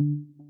Thank you.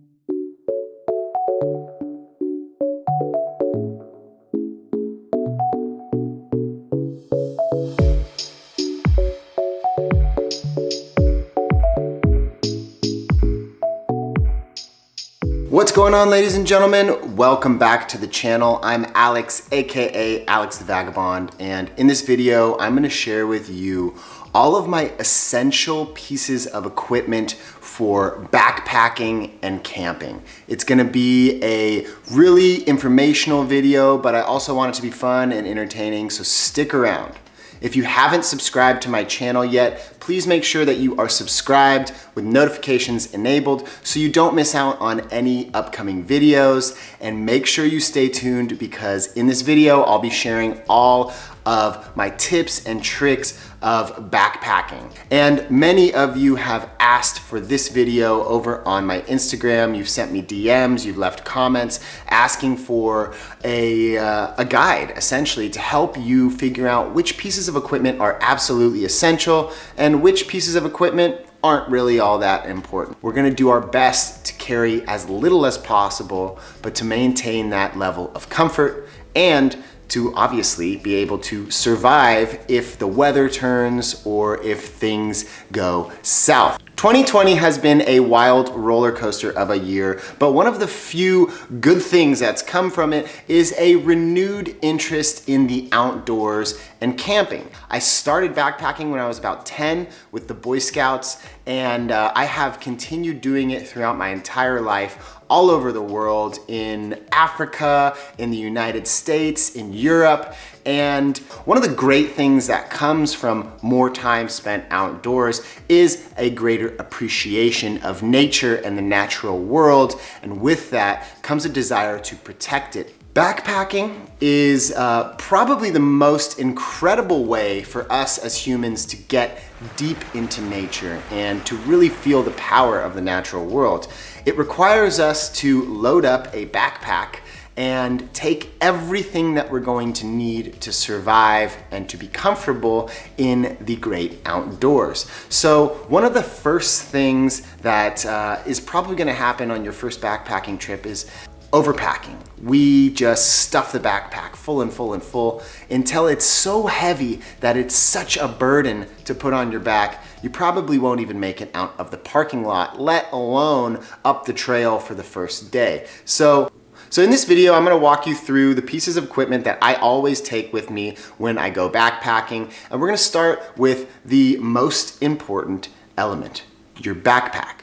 What's going on ladies and gentlemen? Welcome back to the channel. I'm Alex, AKA Alex the Vagabond. And in this video, I'm gonna share with you all of my essential pieces of equipment for backpacking and camping. It's gonna be a really informational video, but I also want it to be fun and entertaining, so stick around. If you haven't subscribed to my channel yet, please make sure that you are subscribed with notifications enabled so you don't miss out on any upcoming videos. And make sure you stay tuned because in this video, I'll be sharing all of my tips and tricks of backpacking. And many of you have asked for this video over on my Instagram. You've sent me DMs, you've left comments asking for a, uh, a guide essentially to help you figure out which pieces of equipment are absolutely essential and which pieces of equipment aren't really all that important. We're gonna do our best to carry as little as possible, but to maintain that level of comfort and to obviously be able to survive if the weather turns or if things go south. 2020 has been a wild roller coaster of a year, but one of the few good things that's come from it is a renewed interest in the outdoors and camping. I started backpacking when I was about 10 with the Boy Scouts, and uh, I have continued doing it throughout my entire life all over the world, in Africa, in the United States, in Europe, and one of the great things that comes from more time spent outdoors is a greater appreciation of nature and the natural world. And with that comes a desire to protect it. Backpacking is uh, probably the most incredible way for us as humans to get deep into nature and to really feel the power of the natural world. It requires us to load up a backpack and take everything that we're going to need to survive and to be comfortable in the great outdoors. So one of the first things that uh, is probably gonna happen on your first backpacking trip is overpacking. We just stuff the backpack full and full and full until it's so heavy that it's such a burden to put on your back, you probably won't even make it out of the parking lot, let alone up the trail for the first day. So so in this video, I'm gonna walk you through the pieces of equipment that I always take with me when I go backpacking. And we're gonna start with the most important element, your backpack.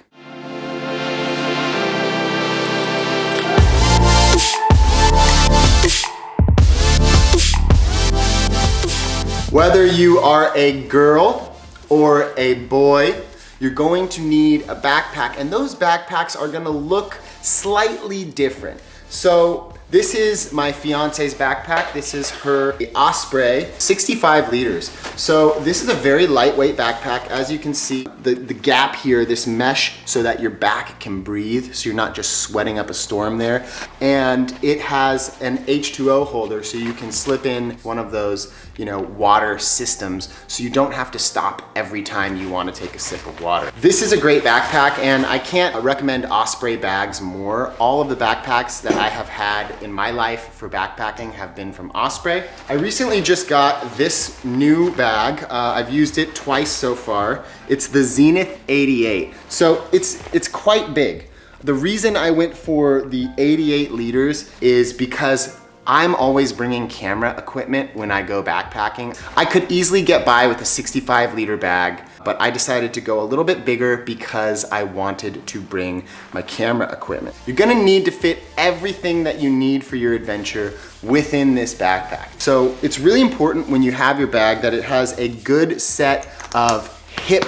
Whether you are a girl or a boy, you're going to need a backpack and those backpacks are gonna look slightly different. So this is my fiance's backpack. This is her Osprey, 65 liters. So this is a very lightweight backpack. As you can see, the, the gap here, this mesh so that your back can breathe, so you're not just sweating up a storm there. And it has an H2O holder, so you can slip in one of those you know, water systems, so you don't have to stop every time you wanna take a sip of water. This is a great backpack, and I can't recommend Osprey bags more. All of the backpacks that I have had in my life for backpacking have been from Osprey. I recently just got this new bag. Uh, I've used it twice so far. It's the Zenith 88. So it's, it's quite big. The reason I went for the 88 liters is because I'm always bringing camera equipment when I go backpacking. I could easily get by with a 65 liter bag, but I decided to go a little bit bigger because I wanted to bring my camera equipment. You're gonna need to fit everything that you need for your adventure within this backpack. So it's really important when you have your bag that it has a good set of hip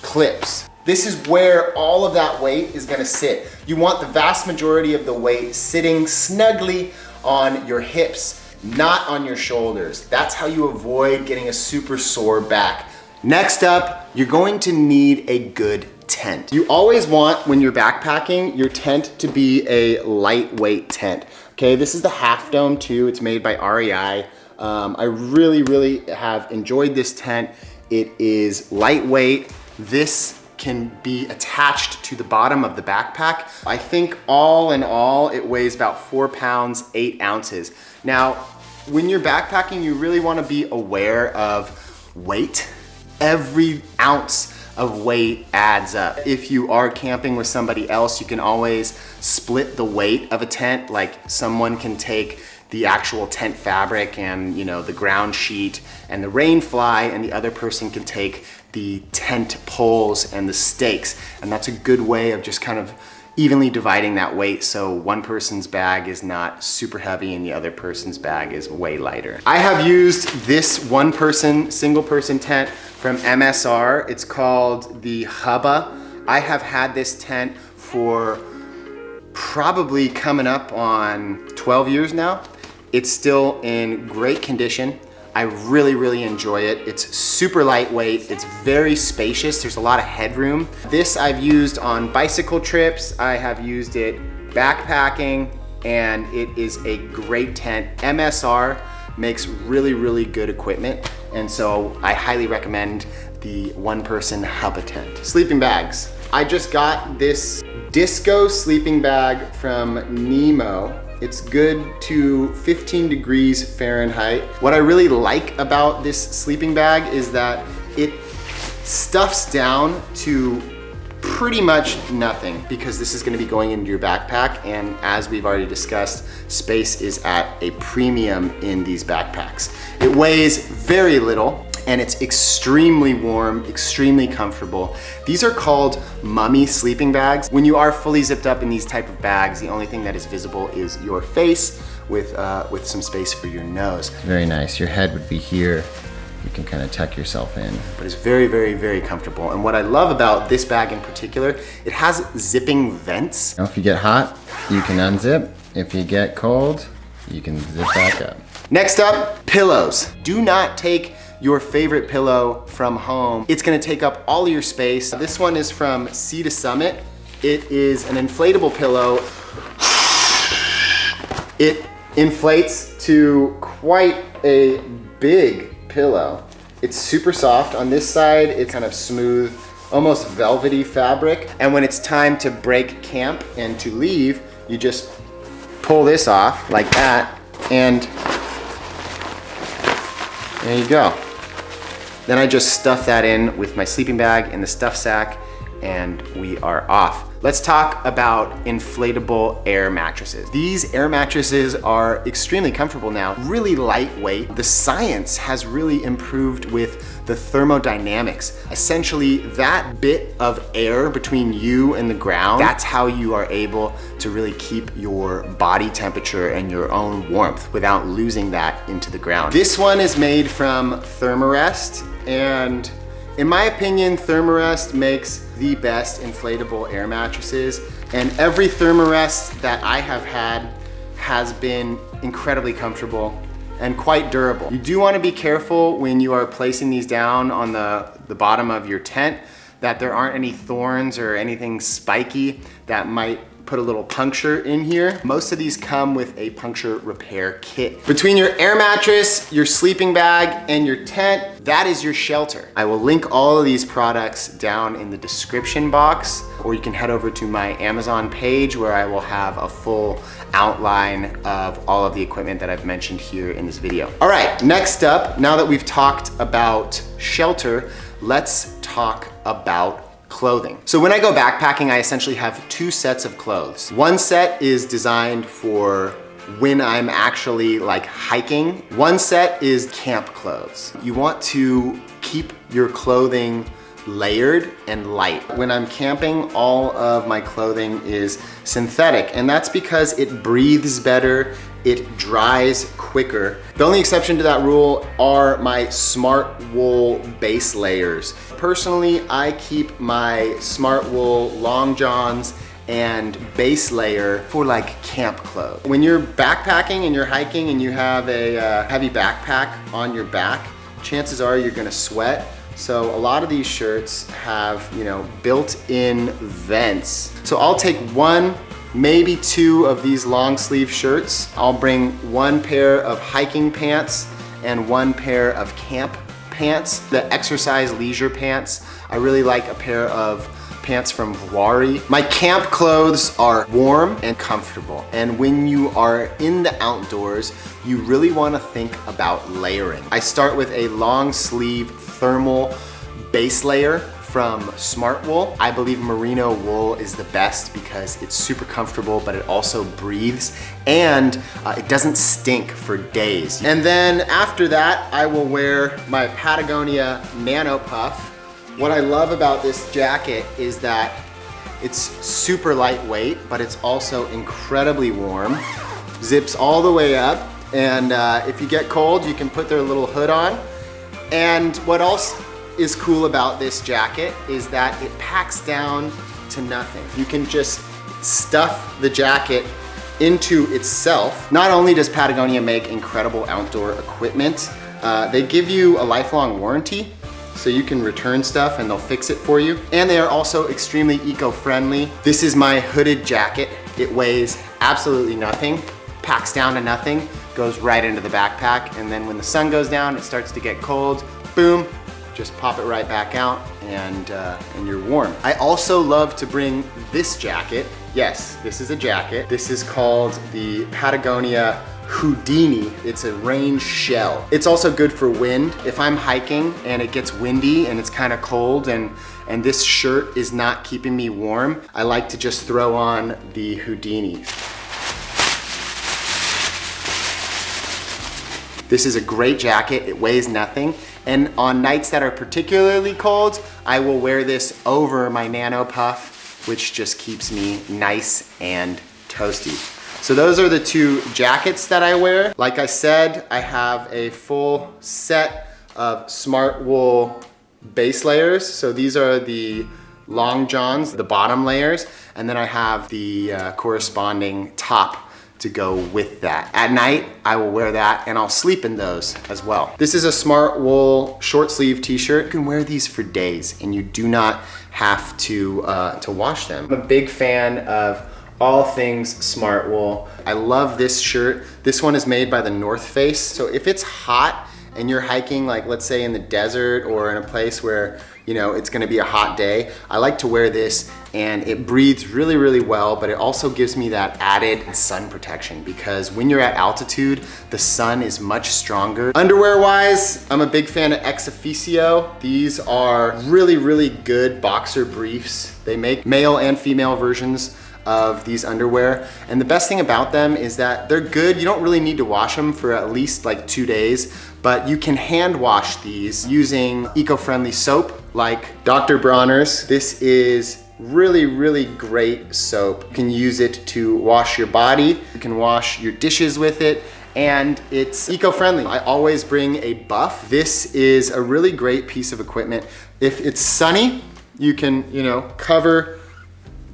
clips. This is where all of that weight is gonna sit. You want the vast majority of the weight sitting snugly on your hips, not on your shoulders. That's how you avoid getting a super sore back. Next up, you're going to need a good tent. You always want, when you're backpacking, your tent to be a lightweight tent. Okay, this is the Half Dome too. It's made by REI. Um, I really, really have enjoyed this tent. It is lightweight. This can be attached to the bottom of the backpack. I think all in all, it weighs about four pounds, eight ounces. Now, when you're backpacking, you really wanna be aware of weight. Every ounce of weight adds up. If you are camping with somebody else, you can always split the weight of a tent. Like someone can take the actual tent fabric and you know the ground sheet and the rain fly and the other person can take the tent poles and the stakes and that's a good way of just kind of evenly dividing that weight so one person's bag is not super heavy and the other person's bag is way lighter. I have used this one person, single person tent from MSR. It's called the Hubba. I have had this tent for probably coming up on 12 years now. It's still in great condition. I really, really enjoy it. It's super lightweight. It's very spacious. There's a lot of headroom. This I've used on bicycle trips. I have used it backpacking and it is a great tent. MSR makes really, really good equipment. And so I highly recommend the one person Hubba tent. Sleeping bags. I just got this disco sleeping bag from Nemo it's good to 15 degrees Fahrenheit. What I really like about this sleeping bag is that it stuffs down to pretty much nothing because this is gonna be going into your backpack and as we've already discussed, space is at a premium in these backpacks. It weighs very little and it's extremely warm, extremely comfortable. These are called mummy sleeping bags. When you are fully zipped up in these type of bags, the only thing that is visible is your face with, uh, with some space for your nose. Very nice. Your head would be here. You can kind of tuck yourself in. But it's very, very, very comfortable. And what I love about this bag in particular, it has zipping vents. Now, if you get hot, you can unzip. If you get cold, you can zip back up. Next up, pillows. Do not take your favorite pillow from home. It's gonna take up all your space. This one is from Sea to Summit. It is an inflatable pillow. It inflates to quite a big pillow. It's super soft. On this side, it's kind of smooth, almost velvety fabric. And when it's time to break camp and to leave, you just pull this off like that and there you go. Then I just stuff that in with my sleeping bag in the stuff sack and we are off. Let's talk about inflatable air mattresses. These air mattresses are extremely comfortable now, really lightweight. The science has really improved with the thermodynamics. Essentially, that bit of air between you and the ground, that's how you are able to really keep your body temperature and your own warmth without losing that into the ground. This one is made from Thermarest and in my opinion, Thermarest makes the best inflatable air mattresses and every Thermarest that I have had has been incredibly comfortable and quite durable. You do wanna be careful when you are placing these down on the, the bottom of your tent that there aren't any thorns or anything spiky that might put a little puncture in here. Most of these come with a puncture repair kit. Between your air mattress, your sleeping bag, and your tent, that is your shelter. I will link all of these products down in the description box, or you can head over to my Amazon page where I will have a full outline of all of the equipment that I've mentioned here in this video. All right, next up, now that we've talked about shelter, let's talk about clothing. So when I go backpacking, I essentially have two sets of clothes. One set is designed for when I'm actually like hiking. One set is camp clothes. You want to keep your clothing layered and light. When I'm camping, all of my clothing is synthetic and that's because it breathes better, it dries quicker. The only exception to that rule are my smart wool base layers. Personally, I keep my Smartwool long johns and base layer for like camp clothes. When you're backpacking and you're hiking and you have a uh, heavy backpack on your back, chances are you're gonna sweat so a lot of these shirts have, you know, built-in vents. So I'll take one, maybe two of these long sleeve shirts. I'll bring one pair of hiking pants and one pair of camp pants, the exercise leisure pants. I really like a pair of pants from Vuori. My camp clothes are warm and comfortable. And when you are in the outdoors, you really wanna think about layering. I start with a long sleeve thermal base layer from Smartwool. I believe merino wool is the best because it's super comfortable, but it also breathes and uh, it doesn't stink for days. And then after that, I will wear my Patagonia Nano Puff. What I love about this jacket is that it's super lightweight, but it's also incredibly warm. Zips all the way up. And uh, if you get cold, you can put their little hood on. And what else is cool about this jacket is that it packs down to nothing. You can just stuff the jacket into itself. Not only does Patagonia make incredible outdoor equipment, uh, they give you a lifelong warranty so you can return stuff and they'll fix it for you. And they are also extremely eco-friendly. This is my hooded jacket. It weighs absolutely nothing, packs down to nothing, goes right into the backpack. And then when the sun goes down, it starts to get cold, boom, just pop it right back out and, uh, and you're warm. I also love to bring this jacket. Yes, this is a jacket. This is called the Patagonia Houdini. It's a rain shell. It's also good for wind. If I'm hiking and it gets windy and it's kind of cold and, and this shirt is not keeping me warm, I like to just throw on the Houdini. This is a great jacket. It weighs nothing. And on nights that are particularly cold, I will wear this over my Nano Puff, which just keeps me nice and toasty. So those are the two jackets that I wear. Like I said, I have a full set of Smartwool base layers. So these are the long johns, the bottom layers, and then I have the uh, corresponding top to go with that. At night, I will wear that and I'll sleep in those as well. This is a Smartwool short sleeve t-shirt. You can wear these for days and you do not have to, uh, to wash them. I'm a big fan of all things Smartwool. I love this shirt. This one is made by the North Face. So if it's hot and you're hiking, like let's say in the desert or in a place where you know, it's gonna be a hot day. I like to wear this and it breathes really, really well, but it also gives me that added sun protection because when you're at altitude, the sun is much stronger. Underwear wise, I'm a big fan of ExOfficio. These are really, really good boxer briefs. They make male and female versions of these underwear. And the best thing about them is that they're good. You don't really need to wash them for at least like two days, but you can hand wash these using eco-friendly soap like Dr. Bronner's. This is really, really great soap. You can use it to wash your body. You can wash your dishes with it and it's eco-friendly. I always bring a buff. This is a really great piece of equipment. If it's sunny, you can, you know, cover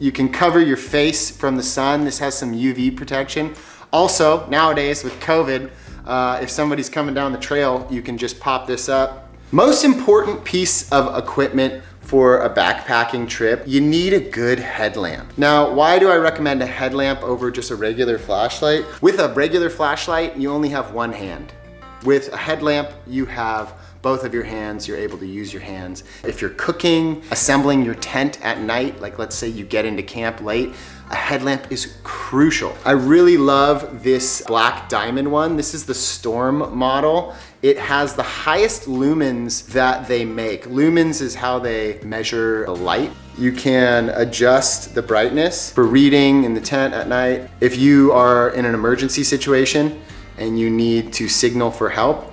you can cover your face from the sun. This has some UV protection. Also, nowadays with COVID, uh, if somebody's coming down the trail, you can just pop this up. Most important piece of equipment for a backpacking trip, you need a good headlamp. Now, why do I recommend a headlamp over just a regular flashlight? With a regular flashlight, you only have one hand. With a headlamp, you have both of your hands, you're able to use your hands. If you're cooking, assembling your tent at night, like let's say you get into camp late, a headlamp is crucial. I really love this black diamond one. This is the Storm model. It has the highest lumens that they make. Lumens is how they measure the light. You can adjust the brightness for reading in the tent at night. If you are in an emergency situation and you need to signal for help,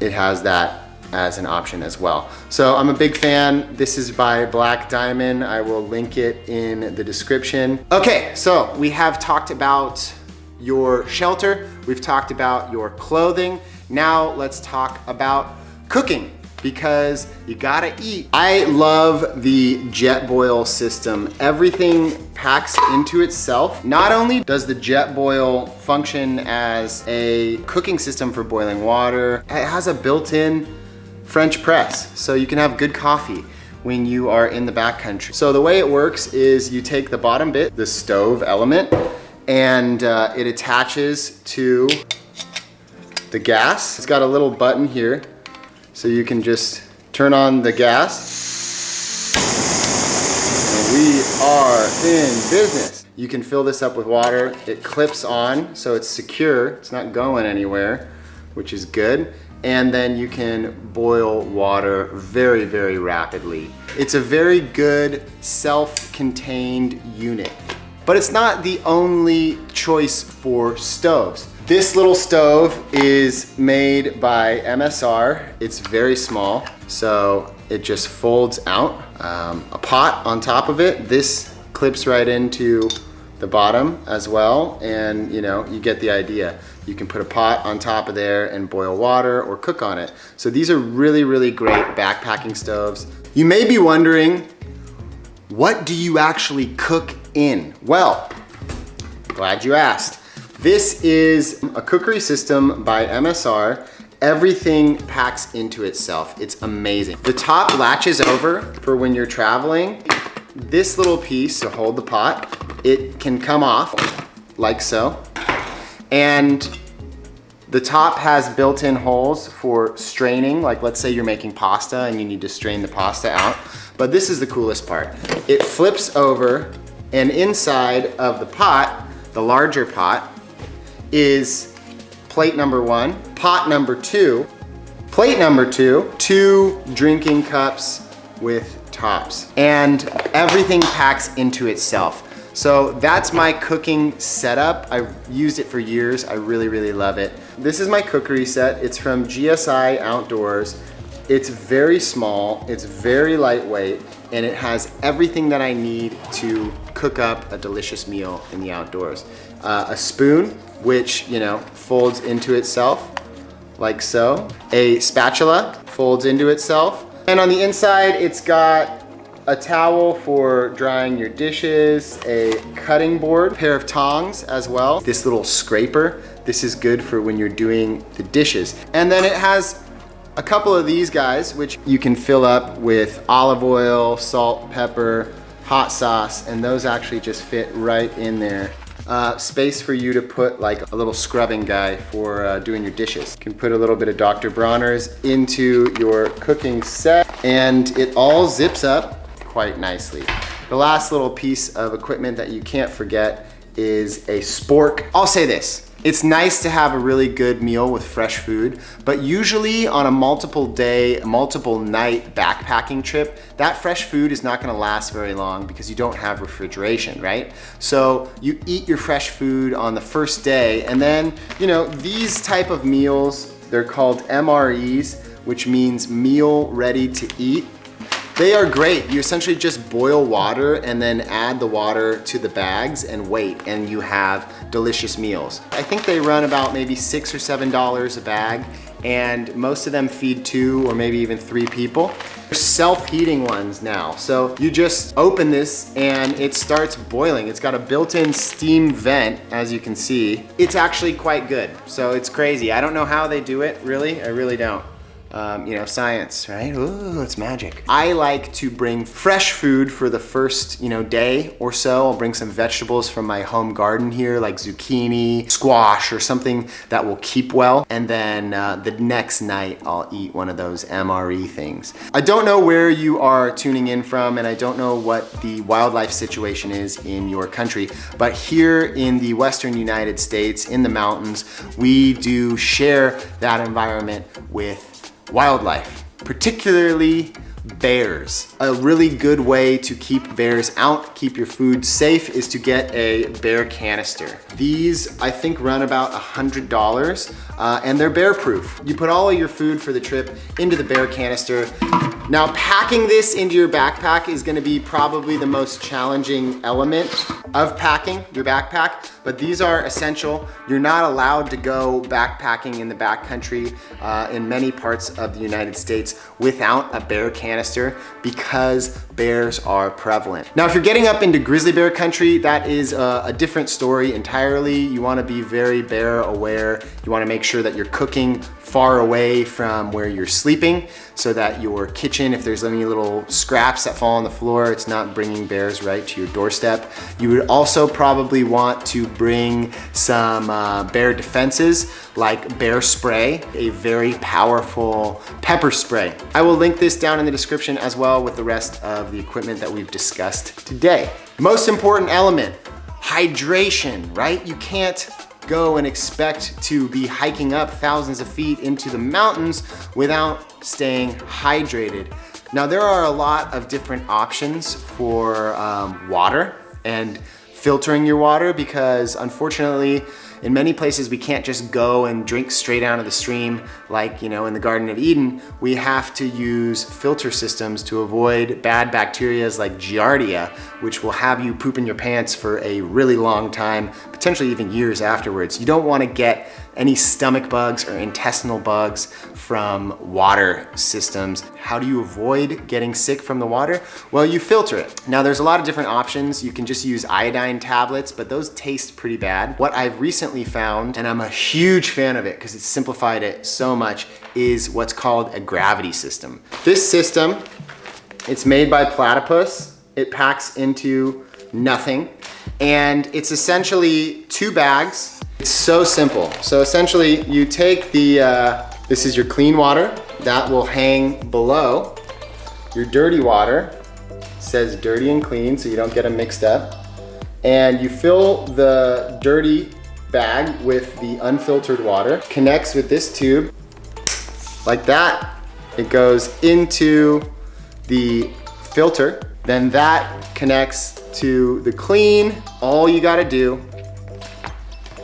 it has that as an option as well. So I'm a big fan. This is by Black Diamond. I will link it in the description. Okay, so we have talked about your shelter. We've talked about your clothing. Now let's talk about cooking because you gotta eat. I love the Jetboil system. Everything packs into itself. Not only does the Jetboil function as a cooking system for boiling water, it has a built-in French press, so you can have good coffee when you are in the backcountry. So the way it works is you take the bottom bit, the stove element, and uh, it attaches to the gas. It's got a little button here So you can just turn on the gas. And we are in business. You can fill this up with water. It clips on, so it's secure. It's not going anywhere, which is good. And then you can boil water very, very rapidly. It's a very good self-contained unit. But it's not the only choice for stoves. This little stove is made by MSR. It's very small, so it just folds out. Um, a pot on top of it. This clips right into the bottom as well, and you know, you get the idea. You can put a pot on top of there and boil water or cook on it. So these are really, really great backpacking stoves. You may be wondering, what do you actually cook in? Well, glad you asked. This is a cookery system by MSR. Everything packs into itself. It's amazing. The top latches over for when you're traveling. This little piece to hold the pot, it can come off like so. And the top has built-in holes for straining, like let's say you're making pasta and you need to strain the pasta out. But this is the coolest part. It flips over and inside of the pot, the larger pot, is plate number one, pot number two, plate number two, two drinking cups with tops. And everything packs into itself. So that's my cooking setup. I've used it for years. I really, really love it. This is my cookery set. It's from GSI Outdoors. It's very small, it's very lightweight, and it has everything that I need to cook up a delicious meal in the outdoors. Uh, a spoon, which, you know, folds into itself like so. A spatula folds into itself. And on the inside, it's got a towel for drying your dishes, a cutting board, a pair of tongs as well. This little scraper, this is good for when you're doing the dishes. And then it has a couple of these guys, which you can fill up with olive oil, salt, pepper, hot sauce, and those actually just fit right in there uh, space for you to put like a little scrubbing guy for uh, doing your dishes. You can put a little bit of Dr. Bronner's into your cooking set and it all zips up quite nicely. The last little piece of equipment that you can't forget is a spork. I'll say this, it's nice to have a really good meal with fresh food, but usually on a multiple day, multiple night backpacking trip, that fresh food is not gonna last very long because you don't have refrigeration, right? So you eat your fresh food on the first day and then, you know, these type of meals, they're called MREs, which means meal ready to eat. They are great. You essentially just boil water and then add the water to the bags and wait and you have delicious meals. I think they run about maybe six or seven dollars a bag and most of them feed two or maybe even three people. They're self-heating ones now. So you just open this and it starts boiling. It's got a built-in steam vent, as you can see. It's actually quite good. So it's crazy. I don't know how they do it, really. I really don't um, you know, science, right? Ooh, it's magic. I like to bring fresh food for the first, you know, day or so. I'll bring some vegetables from my home garden here, like zucchini, squash, or something that will keep well. And then uh, the next night, I'll eat one of those MRE things. I don't know where you are tuning in from, and I don't know what the wildlife situation is in your country, but here in the Western United States, in the mountains, we do share that environment with wildlife, particularly bears. A really good way to keep bears out, keep your food safe, is to get a bear canister. These, I think, run about $100 uh, and they're bear proof. You put all of your food for the trip into the bear canister. Now, packing this into your backpack is gonna be probably the most challenging element of packing your backpack, but these are essential. You're not allowed to go backpacking in the backcountry uh, in many parts of the United States without a bear canister because bears are prevalent. Now, if you're getting up into grizzly bear country, that is a, a different story entirely. You wanna be very bear aware. You wanna make sure that you're cooking far away from where you're sleeping so that your kitchen kitchen, if there's any little scraps that fall on the floor, it's not bringing bears right to your doorstep. You would also probably want to bring some uh, bear defenses like bear spray, a very powerful pepper spray. I will link this down in the description as well with the rest of the equipment that we've discussed today. Most important element, hydration, right? You can't go and expect to be hiking up thousands of feet into the mountains without staying hydrated. Now there are a lot of different options for um, water and filtering your water because unfortunately in many places we can't just go and drink straight out of the stream like you know in the Garden of Eden. We have to use filter systems to avoid bad bacterias like Giardia which will have you poop in your pants for a really long time, potentially even years afterwards. You don't want to get any stomach bugs or intestinal bugs from water systems. How do you avoid getting sick from the water? Well, you filter it. Now there's a lot of different options. You can just use iodine tablets, but those taste pretty bad. What I've recently found, and I'm a huge fan of it because it's simplified it so much, is what's called a gravity system. This system, it's made by Platypus. It packs into nothing. And it's essentially two bags it's so simple. So essentially you take the, uh, this is your clean water that will hang below your dirty water. Says dirty and clean so you don't get them mixed up. And you fill the dirty bag with the unfiltered water, connects with this tube like that. It goes into the filter. Then that connects to the clean. All you gotta do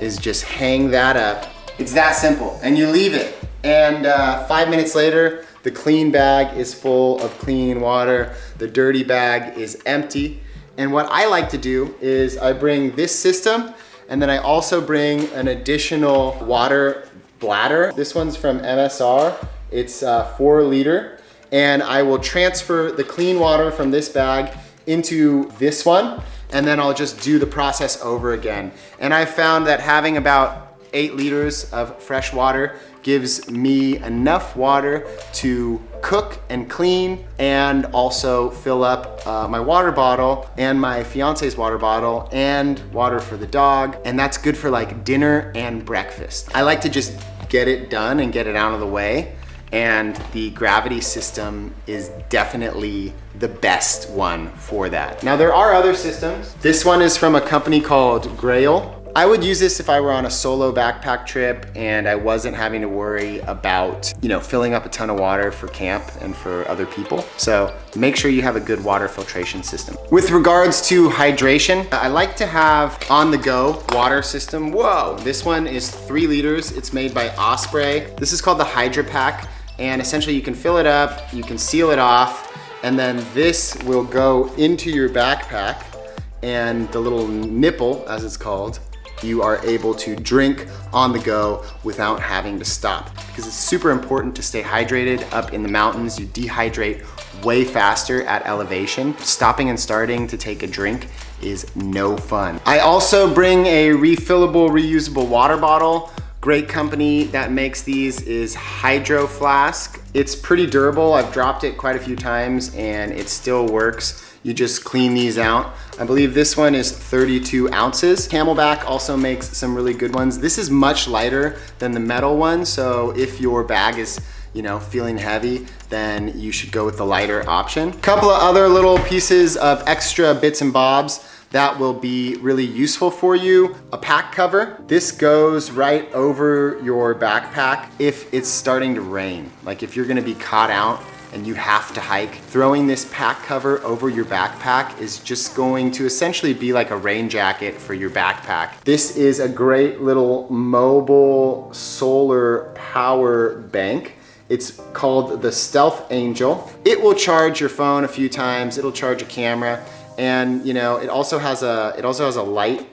is just hang that up. It's that simple, and you leave it. And uh, five minutes later, the clean bag is full of clean water. The dirty bag is empty. And what I like to do is I bring this system and then I also bring an additional water bladder. This one's from MSR. It's uh, four liter. And I will transfer the clean water from this bag into this one and then I'll just do the process over again. And I found that having about eight liters of fresh water gives me enough water to cook and clean and also fill up uh, my water bottle and my fiance's water bottle and water for the dog. And that's good for like dinner and breakfast. I like to just get it done and get it out of the way and the gravity system is definitely the best one for that. Now there are other systems. This one is from a company called Grayl. I would use this if I were on a solo backpack trip and I wasn't having to worry about, you know, filling up a ton of water for camp and for other people. So make sure you have a good water filtration system. With regards to hydration, I like to have on the go water system. Whoa, this one is three liters. It's made by Osprey. This is called the Hydra Pack and essentially you can fill it up, you can seal it off, and then this will go into your backpack and the little nipple, as it's called, you are able to drink on the go without having to stop. Because it's super important to stay hydrated up in the mountains. You dehydrate way faster at elevation. Stopping and starting to take a drink is no fun. I also bring a refillable, reusable water bottle Great company that makes these is Hydro Flask. It's pretty durable. I've dropped it quite a few times and it still works. You just clean these out. I believe this one is 32 ounces. CamelBak also makes some really good ones. This is much lighter than the metal one, so if your bag is you know, feeling heavy, then you should go with the lighter option. A couple of other little pieces of extra bits and bobs that will be really useful for you. A pack cover. This goes right over your backpack if it's starting to rain. Like if you're gonna be caught out and you have to hike, throwing this pack cover over your backpack is just going to essentially be like a rain jacket for your backpack. This is a great little mobile solar power bank. It's called the Stealth Angel. It will charge your phone a few times. It'll charge a camera. And you know, it also has a it also has a light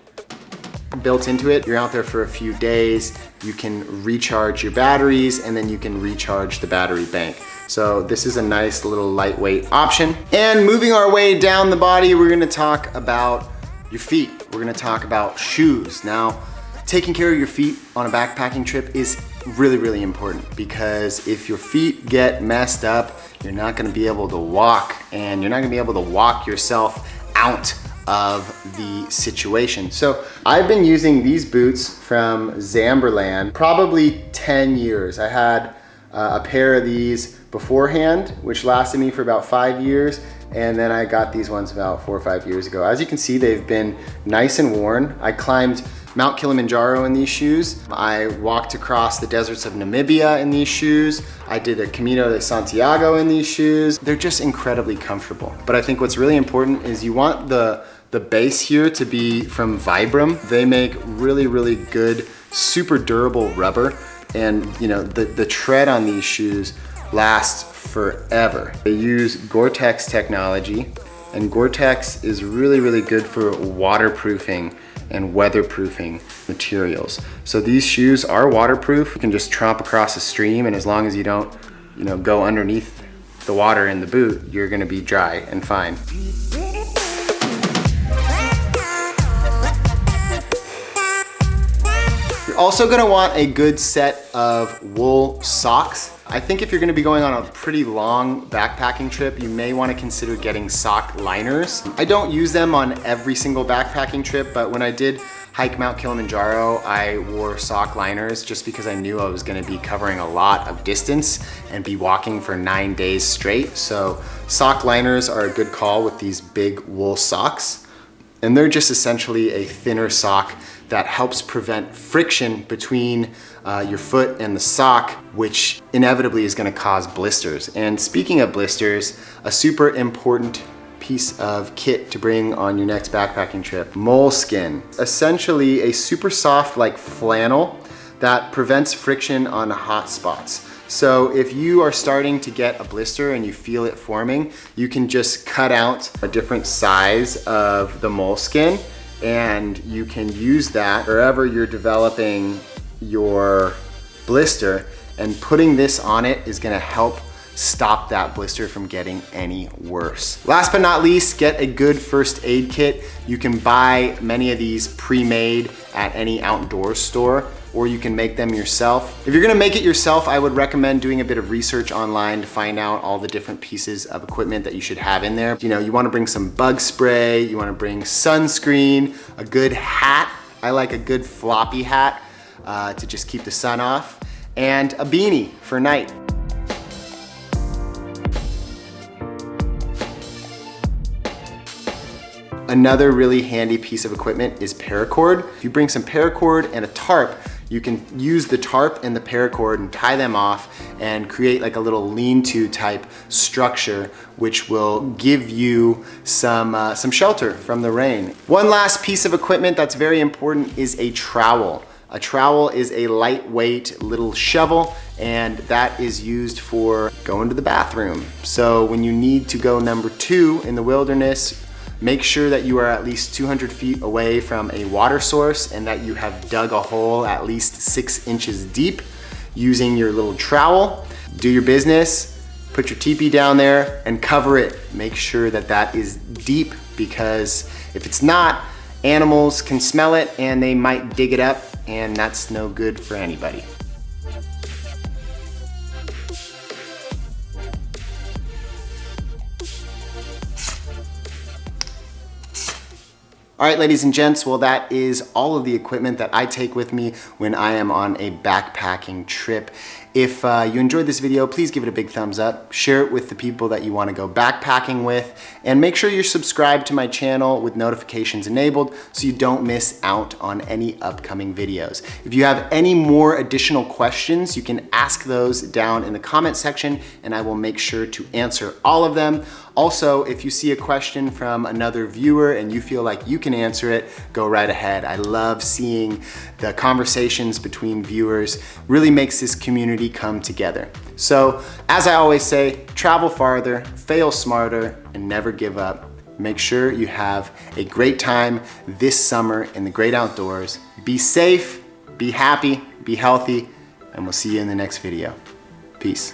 built into it. You're out there for a few days, you can recharge your batteries and then you can recharge the battery bank. So this is a nice little lightweight option. And moving our way down the body, we're gonna talk about your feet. We're gonna talk about shoes. Now, taking care of your feet on a backpacking trip is really, really important because if your feet get messed up, you're not gonna be able to walk and you're not gonna be able to walk yourself out of the situation. So I've been using these boots from Zamberlan probably 10 years. I had uh, a pair of these beforehand, which lasted me for about five years. And then I got these ones about four or five years ago. As you can see, they've been nice and worn. I climbed Mount Kilimanjaro in these shoes. I walked across the deserts of Namibia in these shoes. I did a Camino de Santiago in these shoes. They're just incredibly comfortable. But I think what's really important is you want the, the base here to be from Vibram. They make really, really good, super durable rubber. And you know, the, the tread on these shoes lasts forever. They use Gore-Tex technology and Gore-Tex is really, really good for waterproofing and weatherproofing materials. So these shoes are waterproof. You can just tromp across a stream and as long as you don't, you know, go underneath the water in the boot, you're gonna be dry and fine. Also gonna want a good set of wool socks. I think if you're gonna be going on a pretty long backpacking trip, you may wanna consider getting sock liners. I don't use them on every single backpacking trip, but when I did hike Mount Kilimanjaro, I wore sock liners just because I knew I was gonna be covering a lot of distance and be walking for nine days straight. So sock liners are a good call with these big wool socks. And they're just essentially a thinner sock that helps prevent friction between uh, your foot and the sock, which inevitably is gonna cause blisters. And speaking of blisters, a super important piece of kit to bring on your next backpacking trip, moleskin. Essentially a super soft like flannel that prevents friction on hot spots. So if you are starting to get a blister and you feel it forming, you can just cut out a different size of the moleskin and you can use that wherever you're developing your blister and putting this on it is gonna help stop that blister from getting any worse. Last but not least, get a good first aid kit. You can buy many of these pre-made at any outdoor store or you can make them yourself. If you're gonna make it yourself, I would recommend doing a bit of research online to find out all the different pieces of equipment that you should have in there. You know, you wanna bring some bug spray, you wanna bring sunscreen, a good hat. I like a good floppy hat uh, to just keep the sun off, and a beanie for night. Another really handy piece of equipment is paracord. If you bring some paracord and a tarp, you can use the tarp and the paracord and tie them off and create like a little lean-to type structure which will give you some, uh, some shelter from the rain. One last piece of equipment that's very important is a trowel. A trowel is a lightweight little shovel and that is used for going to the bathroom. So when you need to go number two in the wilderness, Make sure that you are at least 200 feet away from a water source and that you have dug a hole at least six inches deep using your little trowel. Do your business, put your teepee down there and cover it. Make sure that that is deep because if it's not, animals can smell it and they might dig it up and that's no good for anybody. All right, ladies and gents, well, that is all of the equipment that I take with me when I am on a backpacking trip. If uh, you enjoyed this video, please give it a big thumbs up, share it with the people that you want to go backpacking with, and make sure you're subscribed to my channel with notifications enabled so you don't miss out on any upcoming videos. If you have any more additional questions, you can ask those down in the comment section and I will make sure to answer all of them. Also, if you see a question from another viewer and you feel like you can answer it, go right ahead. I love seeing the conversations between viewers, really makes this community come together. So, as I always say, travel farther, fail smarter, and never give up. Make sure you have a great time this summer in the great outdoors. Be safe, be happy, be healthy, and we'll see you in the next video. Peace.